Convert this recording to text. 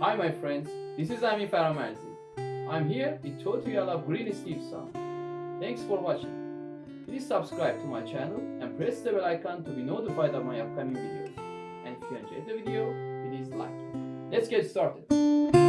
Hi my friends, this is Ami Faramerzi. I'm here with tutorial of Greensleeves song. Thanks for watching. Please subscribe to my channel and press the bell icon to be notified of my upcoming videos. And if you enjoyed the video, please like it. Let's get started.